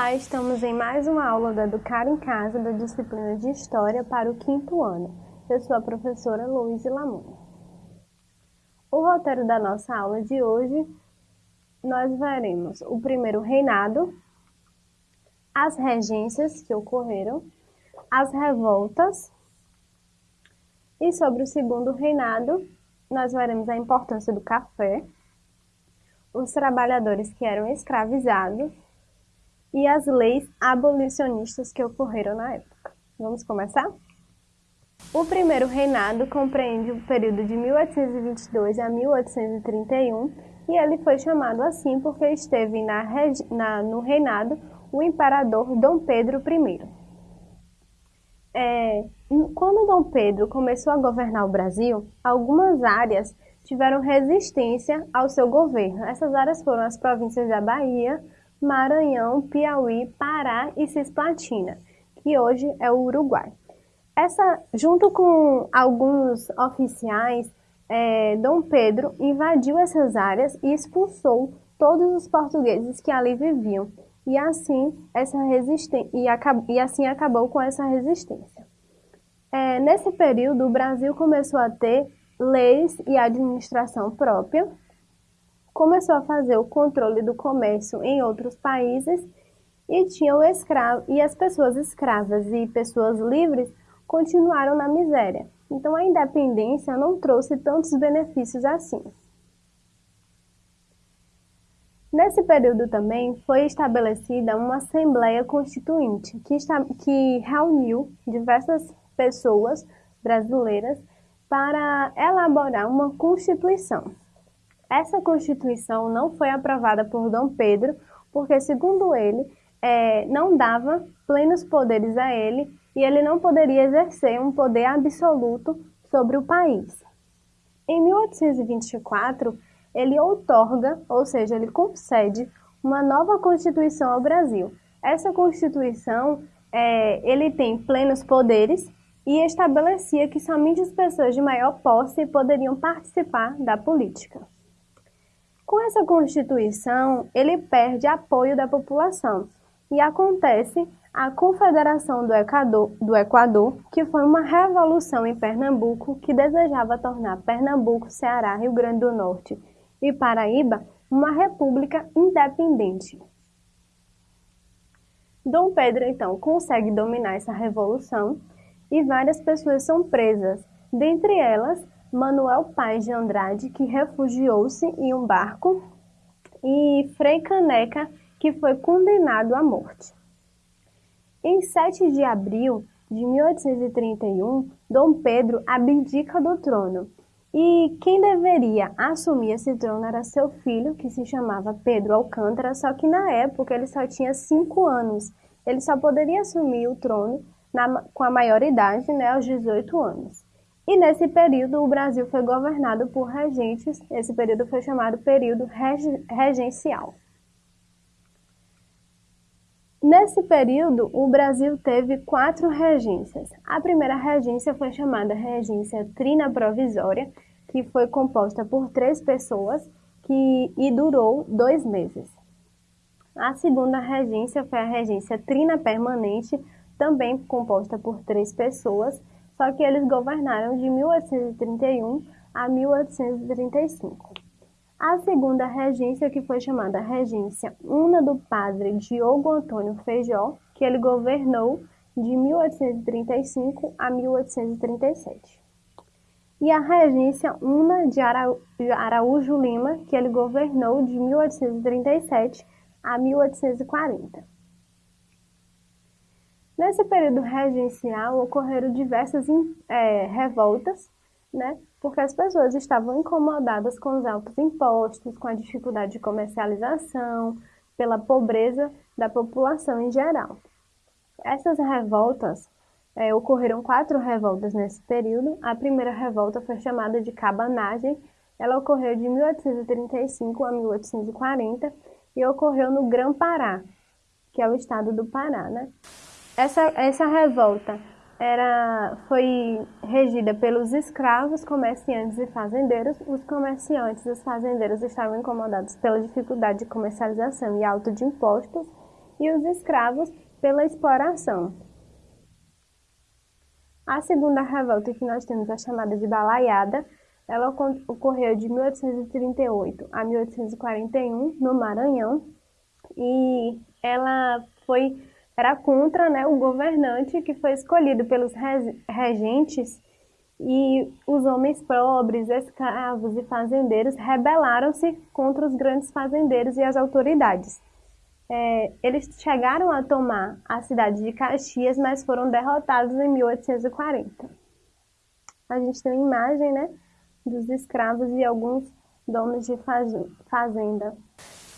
Olá, estamos em mais uma aula da Educar em Casa da disciplina de História para o quinto ano. Eu sou a professora Luísa Lamoni. O roteiro da nossa aula de hoje, nós veremos o primeiro reinado, as regências que ocorreram, as revoltas e sobre o segundo reinado, nós veremos a importância do café, os trabalhadores que eram escravizados e as leis abolicionistas que ocorreram na época. Vamos começar? O primeiro reinado compreende o período de 1822 a 1831 e ele foi chamado assim porque esteve na, na, no reinado o imperador Dom Pedro I. É, quando Dom Pedro começou a governar o Brasil, algumas áreas tiveram resistência ao seu governo. Essas áreas foram as províncias da Bahia, Maranhão, Piauí, Pará e Cisplatina, que hoje é o Uruguai. Essa, junto com alguns oficiais, é, Dom Pedro invadiu essas áreas e expulsou todos os portugueses que ali viviam, e assim, essa e, e assim acabou com essa resistência. É, nesse período, o Brasil começou a ter leis e administração própria, começou a fazer o controle do comércio em outros países e tinham escravo e as pessoas escravas e pessoas livres continuaram na miséria. Então a independência não trouxe tantos benefícios assim. Nesse período também foi estabelecida uma Assembleia Constituinte que, está, que reuniu diversas pessoas brasileiras para elaborar uma Constituição. Essa Constituição não foi aprovada por Dom Pedro, porque, segundo ele, é, não dava plenos poderes a ele e ele não poderia exercer um poder absoluto sobre o país. Em 1824, ele outorga, ou seja, ele concede uma nova Constituição ao Brasil. Essa Constituição, é, ele tem plenos poderes e estabelecia que somente as pessoas de maior posse poderiam participar da política. Com essa Constituição, ele perde apoio da população e acontece a Confederação do Equador, do Equador, que foi uma revolução em Pernambuco que desejava tornar Pernambuco, Ceará, Rio Grande do Norte e Paraíba uma república independente. Dom Pedro, então, consegue dominar essa revolução e várias pessoas são presas, dentre elas Manuel Paz de Andrade, que refugiou-se em um barco, e Frei Caneca, que foi condenado à morte. Em 7 de abril de 1831, Dom Pedro abdica do trono, e quem deveria assumir esse trono era seu filho, que se chamava Pedro Alcântara, só que na época ele só tinha 5 anos. Ele só poderia assumir o trono na, com a maioridade, né, aos 18 anos. E nesse período, o Brasil foi governado por regentes, esse período foi chamado período regencial. Nesse período, o Brasil teve quatro regências. A primeira regência foi chamada Regência Trina Provisória, que foi composta por três pessoas que, e durou dois meses. A segunda regência foi a Regência Trina Permanente, também composta por três pessoas, só que eles governaram de 1831 a 1835. A segunda regência, que foi chamada Regência Una do padre Diogo Antônio Feijó, que ele governou de 1835 a 1837. E a Regência Una de Araújo Lima, que ele governou de 1837 a 1840. Nesse período regencial ocorreram diversas é, revoltas, né, porque as pessoas estavam incomodadas com os altos impostos, com a dificuldade de comercialização, pela pobreza da população em geral. Essas revoltas, é, ocorreram quatro revoltas nesse período. A primeira revolta foi chamada de Cabanagem, ela ocorreu de 1835 a 1840 e ocorreu no Grã-Pará, que é o estado do Pará, né? Essa, essa revolta era, foi regida pelos escravos, comerciantes e fazendeiros. Os comerciantes e os fazendeiros estavam incomodados pela dificuldade de comercialização e alto de impostos, e os escravos pela exploração. A segunda revolta que nós temos é chamada de Balaiada. Ela ocorreu de 1838 a 1841 no Maranhão e ela foi era contra né, o governante que foi escolhido pelos regentes e os homens pobres, escravos e fazendeiros rebelaram-se contra os grandes fazendeiros e as autoridades. É, eles chegaram a tomar a cidade de Caxias, mas foram derrotados em 1840. A gente tem uma imagem né, dos escravos e alguns donos de fazenda.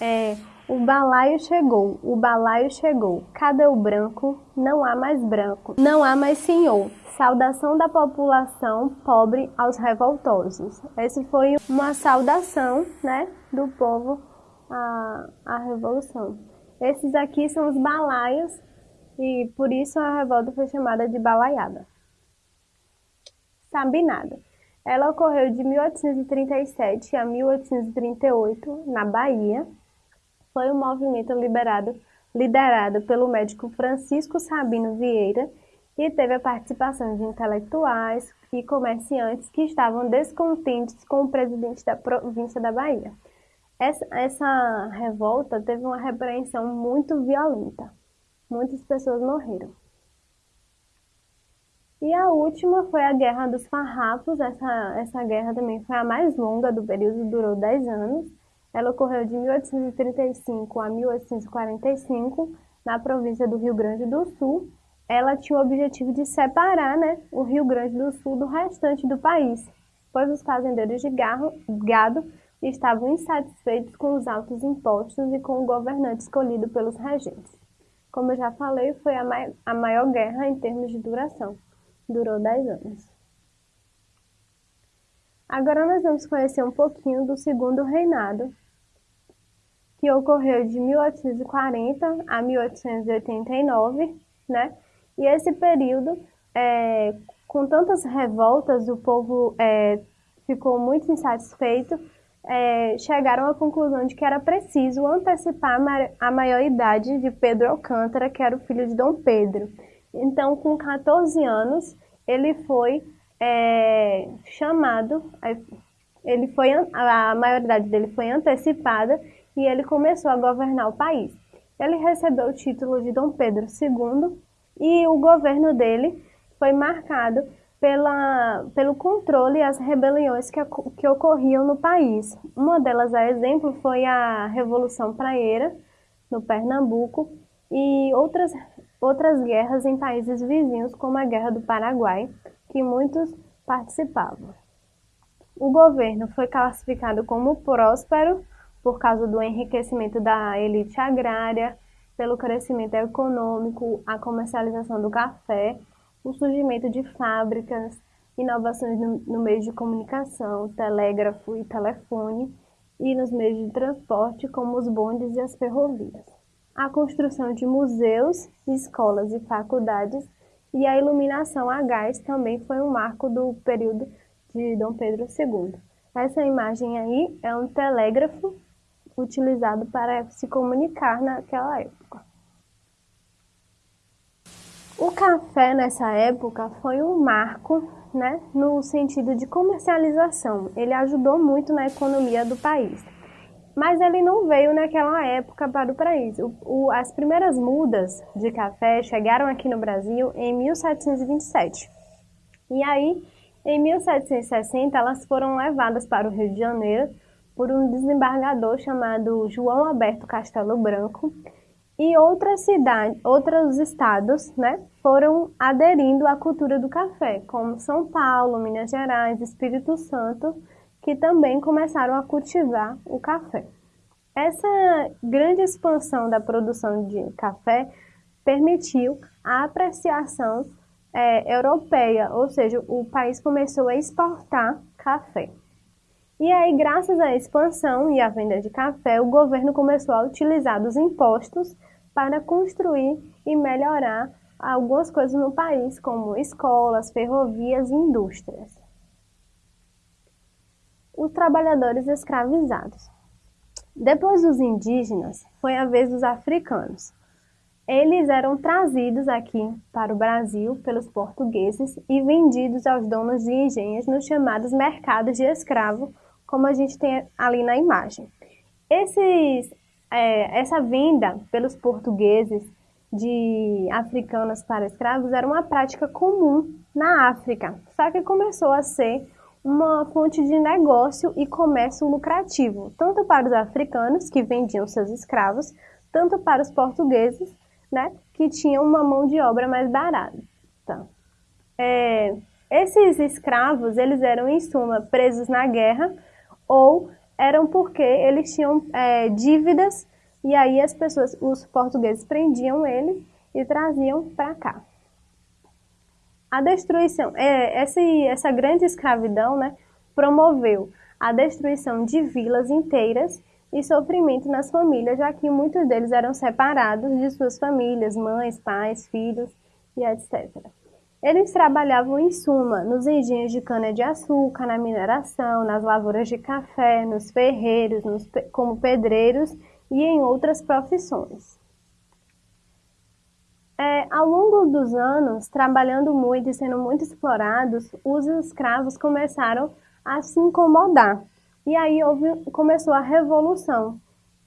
É, o balaio chegou, o balaio chegou. Cadê o branco? Não há mais branco, não há mais senhor. Saudação da população pobre aos revoltosos. Essa foi uma saudação né, do povo à, à revolução. Esses aqui são os balaios e por isso a revolta foi chamada de balaiada. Sabinada. Ela ocorreu de 1837 a 1838 na Bahia. Foi um movimento liberado, liderado pelo médico Francisco Sabino Vieira e teve a participação de intelectuais e comerciantes que estavam descontentes com o presidente da província da Bahia. Essa, essa revolta teve uma repreensão muito violenta. Muitas pessoas morreram. E a última foi a Guerra dos Farrapos. Essa, essa guerra também foi a mais longa do período, durou 10 anos. Ela ocorreu de 1835 a 1845 na província do Rio Grande do Sul. Ela tinha o objetivo de separar né, o Rio Grande do Sul do restante do país, pois os fazendeiros de gado estavam insatisfeitos com os altos impostos e com o governante escolhido pelos regentes. Como eu já falei, foi a, mai a maior guerra em termos de duração. Durou 10 anos. Agora nós vamos conhecer um pouquinho do segundo reinado, que ocorreu de 1840 a 1889, né? E esse período, é, com tantas revoltas, o povo é, ficou muito insatisfeito é, chegaram à conclusão de que era preciso antecipar a maioridade de Pedro Alcântara, que era o filho de Dom Pedro. Então, com 14 anos, ele foi é, chamado, ele foi, a maioridade dele foi antecipada e ele começou a governar o país. Ele recebeu o título de Dom Pedro II e o governo dele foi marcado pela, pelo controle as rebeliões que, que ocorriam no país. Uma delas, a exemplo, foi a Revolução Praeira, no Pernambuco, e outras, outras guerras em países vizinhos, como a Guerra do Paraguai, que muitos participavam. O governo foi classificado como próspero por causa do enriquecimento da elite agrária, pelo crescimento econômico, a comercialização do café o surgimento de fábricas, inovações no, no meio de comunicação, telégrafo e telefone, e nos meios de transporte, como os bondes e as ferrovias. A construção de museus, escolas e faculdades e a iluminação a gás também foi um marco do período de Dom Pedro II. Essa imagem aí é um telégrafo utilizado para se comunicar naquela época. O café nessa época foi um marco né, no sentido de comercialização. Ele ajudou muito na economia do país. Mas ele não veio naquela época para o país. O, o, as primeiras mudas de café chegaram aqui no Brasil em 1727. E aí, em 1760, elas foram levadas para o Rio de Janeiro por um desembargador chamado João Alberto Castelo Branco, e outras cidades, outros estados, né, foram aderindo à cultura do café, como São Paulo, Minas Gerais, Espírito Santo, que também começaram a cultivar o café. Essa grande expansão da produção de café permitiu a apreciação é, europeia, ou seja, o país começou a exportar café. E aí, graças à expansão e à venda de café, o governo começou a utilizar os impostos para construir e melhorar algumas coisas no país, como escolas, ferrovias e indústrias. Os trabalhadores escravizados. Depois dos indígenas, foi a vez dos africanos. eles eram trazidos aqui para o Brasil pelos portugueses e vendidos aos donos de engenhos nos chamados mercados de escravo, como a gente tem ali na imagem. Esses, é, essa venda pelos portugueses de africanos para escravos era uma prática comum na África, só que começou a ser uma fonte de negócio e comércio lucrativo, tanto para os africanos que vendiam seus escravos, tanto para os portugueses, né, que tinham uma mão de obra mais barata. É, esses escravos, eles eram em suma presos na guerra ou eram porque eles tinham é, dívidas e aí as pessoas, os portugueses prendiam eles e traziam para cá. A destruição, é, essa, essa grande escravidão né, promoveu a destruição de vilas inteiras e sofrimento nas famílias, já que muitos deles eram separados de suas famílias, mães, pais, filhos e etc. Eles trabalhavam em suma nos engenhos de cana-de-açúcar, na mineração, nas lavouras de café, nos ferreiros, nos, como pedreiros e em outras profissões. É, ao longo dos anos, trabalhando muito e sendo muito explorados, os escravos começaram a se incomodar. E aí houve, começou a revolução,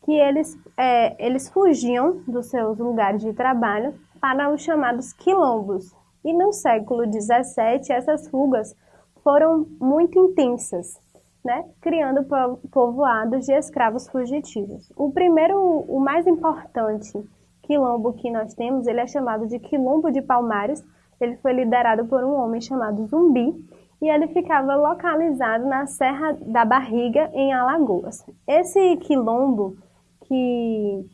que eles, é, eles fugiam dos seus lugares de trabalho para os chamados quilombos. E no século XVII, essas fugas foram muito intensas, né? criando povoados de escravos fugitivos. O primeiro, o mais importante quilombo que nós temos, ele é chamado de Quilombo de Palmares. Ele foi liderado por um homem chamado Zumbi e ele ficava localizado na Serra da Barriga, em Alagoas. Esse quilombo, que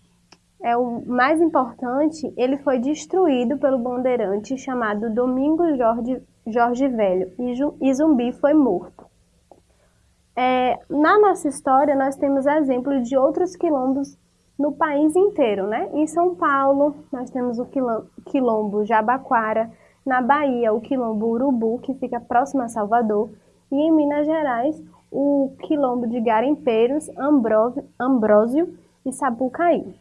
é o mais importante, ele foi destruído pelo bandeirante chamado Domingos Jorge, Jorge Velho e Zumbi foi morto. É, na nossa história, nós temos exemplos de outros quilombos no país inteiro, né? Em São Paulo, nós temos o quilombo Jabaquara, na Bahia, o quilombo Urubu, que fica próximo a Salvador, e em Minas Gerais, o quilombo de Garimpeiros, Ambrósio e Sapucaí.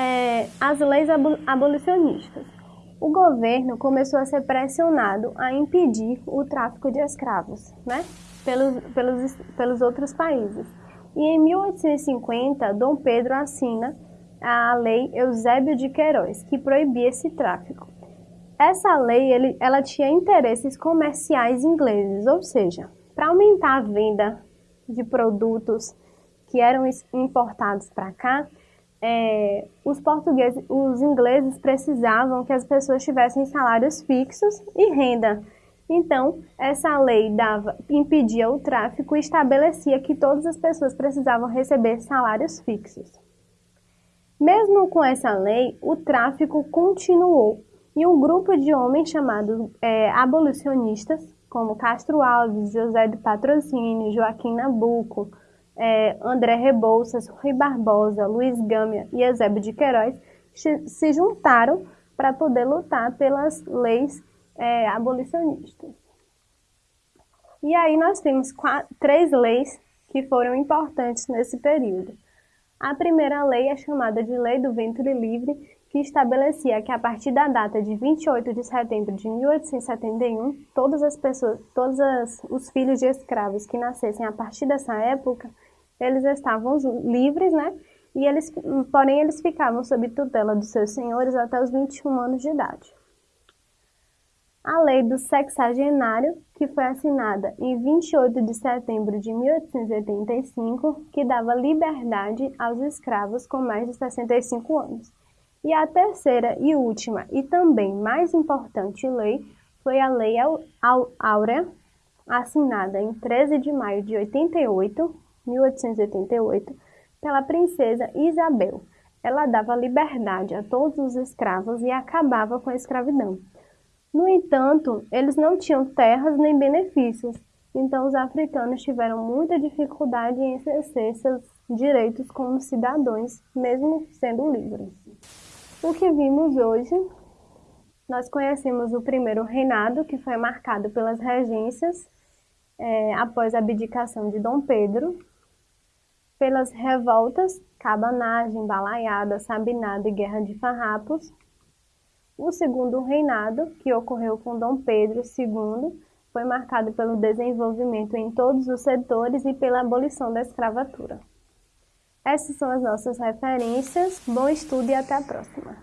É, as leis abolicionistas. O governo começou a ser pressionado a impedir o tráfico de escravos né, pelos, pelos, pelos outros países. E em 1850, Dom Pedro assina a Lei Eusébio de Queiroz, que proibia esse tráfico. Essa lei ele, ela tinha interesses comerciais ingleses, ou seja, para aumentar a venda de produtos que eram importados para cá, é, os portugueses, os ingleses precisavam que as pessoas tivessem salários fixos e renda então, essa lei dava, impedia o tráfico e estabelecia que todas as pessoas precisavam receber salários fixos. Mesmo com essa lei, o tráfico continuou e um grupo de homens chamados é, abolicionistas, como Castro Alves, José de Patrocínio, Joaquim Nabuco, é, André Rebouças, Rui Barbosa, Luiz Gâmia e Eusébio de Queiroz, se juntaram para poder lutar pelas leis é, abolicionistas. E aí nós temos quatro, três leis que foram importantes nesse período. A primeira lei é chamada de Lei do Ventre Livre, que estabelecia que a partir da data de 28 de setembro de 1871, todas as pessoas, todos os filhos de escravos que nascessem a partir dessa época, eles estavam livres, né? E eles, porém, eles ficavam sob tutela dos seus senhores até os 21 anos de idade a Lei do Sexagenário, que foi assinada em 28 de setembro de 1885, que dava liberdade aos escravos com mais de 65 anos. E a terceira e última, e também mais importante lei, foi a Lei Áurea, assinada em 13 de maio de 88, 1888, pela princesa Isabel. Ela dava liberdade a todos os escravos e acabava com a escravidão. No entanto, eles não tinham terras nem benefícios, então os africanos tiveram muita dificuldade em exercer seus direitos como cidadãos, mesmo sendo livres. O que vimos hoje, nós conhecemos o primeiro reinado, que foi marcado pelas regências é, após a abdicação de Dom Pedro. Pelas revoltas, cabanagem, balaiada, sabinada e guerra de farrapos. O segundo reinado, que ocorreu com Dom Pedro II, foi marcado pelo desenvolvimento em todos os setores e pela abolição da escravatura. Essas são as nossas referências. Bom estudo e até a próxima!